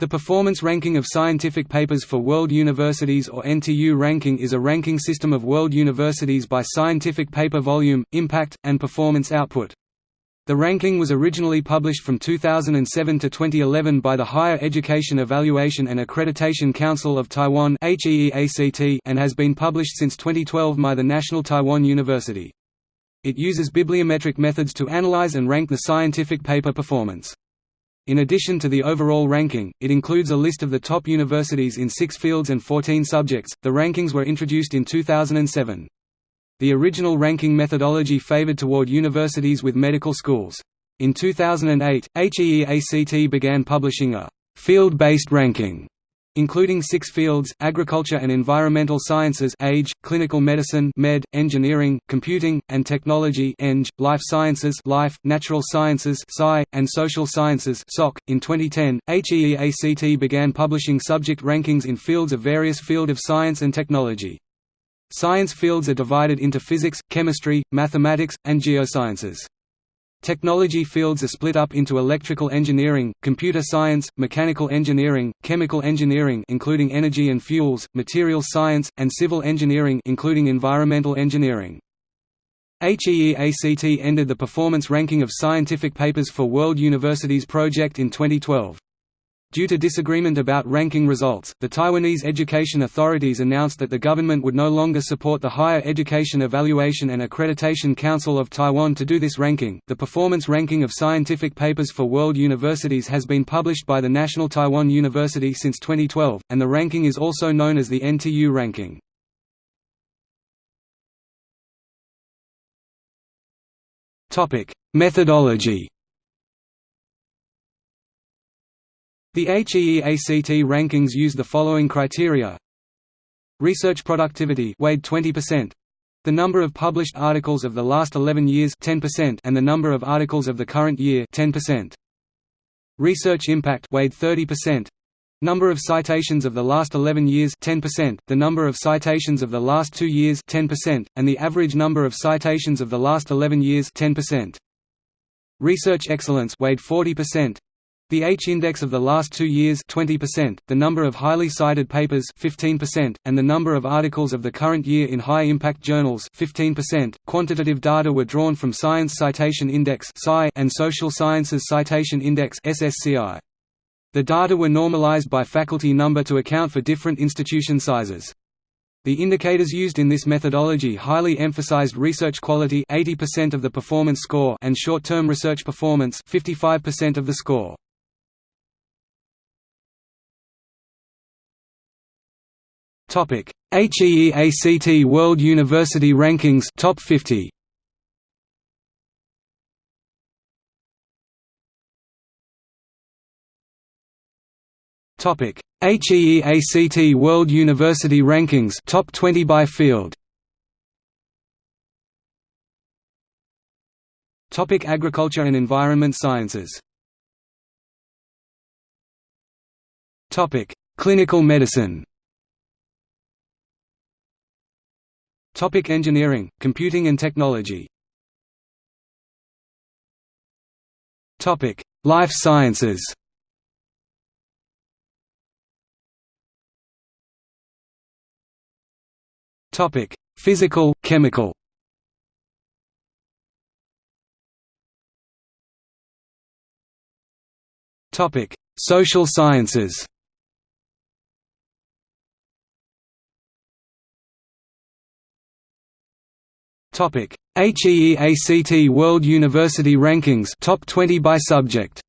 The Performance Ranking of Scientific Papers for World Universities or NTU ranking is a ranking system of world universities by scientific paper volume, impact, and performance output. The ranking was originally published from 2007 to 2011 by the Higher Education Evaluation and Accreditation Council of Taiwan and has been published since 2012 by the National Taiwan University. It uses bibliometric methods to analyze and rank the scientific paper performance. In addition to the overall ranking, it includes a list of the top universities in six fields and 14 subjects. The rankings were introduced in 2007. The original ranking methodology favored toward universities with medical schools. In 2008, HEEACT began publishing a field-based ranking including six fields, agriculture and environmental sciences age, clinical medicine med, engineering, computing, and technology eng, life sciences life, natural sciences sci, and social sciences soc. .In 2010, HEEACT began publishing subject rankings in fields of various field of science and technology. Science fields are divided into physics, chemistry, mathematics, and geosciences. Technology fields are split up into electrical engineering, computer science, mechanical engineering, chemical engineering including energy and fuels, materials science, and civil engineering including environmental engineering. HEEACT ended the performance ranking of scientific papers for World Universities project in 2012. Due to disagreement about ranking results, the Taiwanese education authorities announced that the government would no longer support the Higher Education Evaluation and Accreditation Council of Taiwan to do this ranking. The performance ranking of scientific papers for world universities has been published by the National Taiwan University since 2012, and the ranking is also known as the NTU ranking. Topic: Methodology The HEEACT rankings use the following criteria Research productivity weighed 20%. The number of published articles of the last 11 years 10% and the number of articles of the current year 10%. Research impact weighed 30%. Number of citations of the last 11 years 10%, the number of citations of the last 2 years 10%, and the average number of citations of the last 11 years 10%. Research excellence weighed 40%. The H-index of the last two years 20%, the number of highly cited papers 15%, and the number of articles of the current year in high-impact journals 15%. .Quantitative data were drawn from Science Citation Index and Social Sciences Citation Index The data were normalized by faculty number to account for different institution sizes. The indicators used in this methodology highly emphasized research quality 80% of the performance score and short-term research performance 55% of the score. Topic: HEEACT World University Rankings Top 50. Topic: HEEACT World University Rankings Top 20 by field. Topic: Agriculture and Environment Sciences. Topic: Clinical Medicine. Topic engineering, computing and technology Topic: Life sciences. Topic: Physical, chemical. Topic: Social sciences. Topic: HEEACT World University Rankings Top 20 by subject.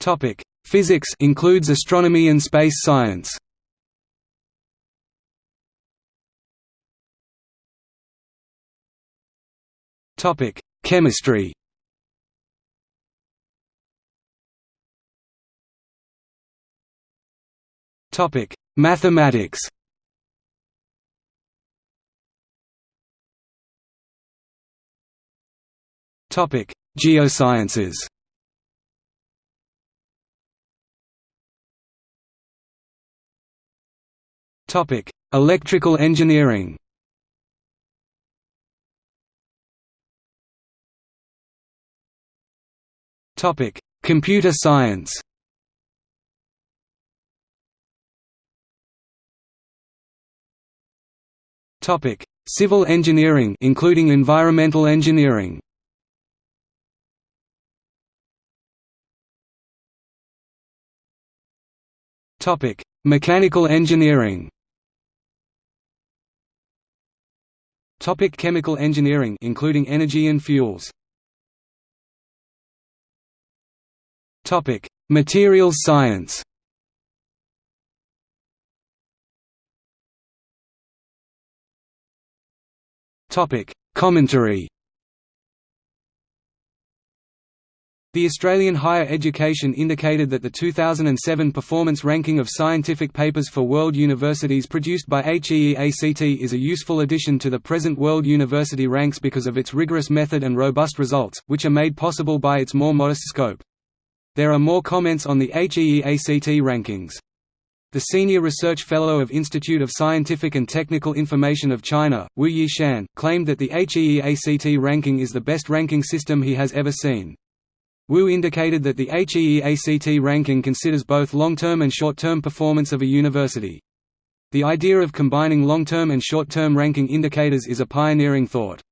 Topic: Physics includes astronomy and space science. Topic: Chemistry. Topic: Mathematics. Topic: Geosciences. Topic: Electrical engineering. Topic: Computer science. Topic: Civil engineering including environmental engineering. Topic: Mechanical engineering. Topic: Chemical engineering including energy and fuels. Topic: Materials science. Topic: Commentary. The Australian Higher Education indicated that the 2007 performance ranking of scientific papers for world universities produced by HEEACT is a useful addition to the present World University Ranks because of its rigorous method and robust results, which are made possible by its more modest scope. There are more comments on the HEEACT rankings. The Senior Research Fellow of Institute of Scientific and Technical Information of China, Wu Yishan, claimed that the HEEACT ranking is the best ranking system he has ever seen. Wu indicated that the HEEACT ranking considers both long-term and short-term performance of a university. The idea of combining long-term and short-term ranking indicators is a pioneering thought.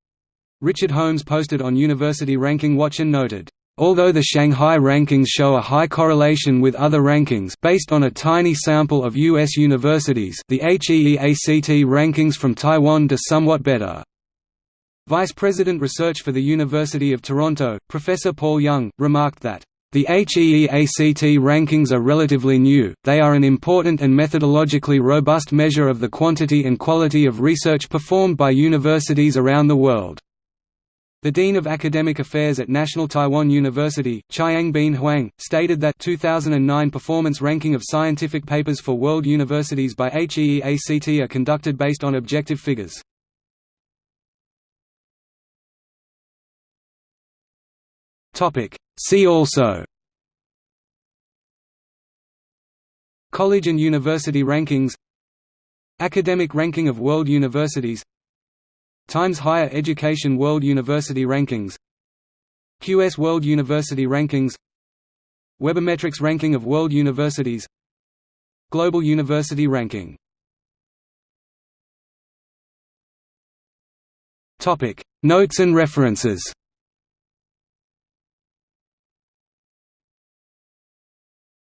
Richard Holmes posted on University Ranking Watch and noted, Although the Shanghai rankings show a high correlation with other rankings based on a tiny sample of U.S. universities the HEEACT rankings from Taiwan do somewhat better. Vice President Research for the University of Toronto, Professor Paul Young, remarked that, "...the HEEACT rankings are relatively new, they are an important and methodologically robust measure of the quantity and quality of research performed by universities around the world." The Dean of Academic Affairs at National Taiwan University, Chiang-Bin Huang, stated that 2009 performance ranking of scientific papers for world universities by HEEACT are conducted based on objective figures. See also College and university rankings Academic ranking of world universities Times Higher Education World University Rankings QS World University Rankings Webometrics Ranking of World Universities Global University Ranking Notes and references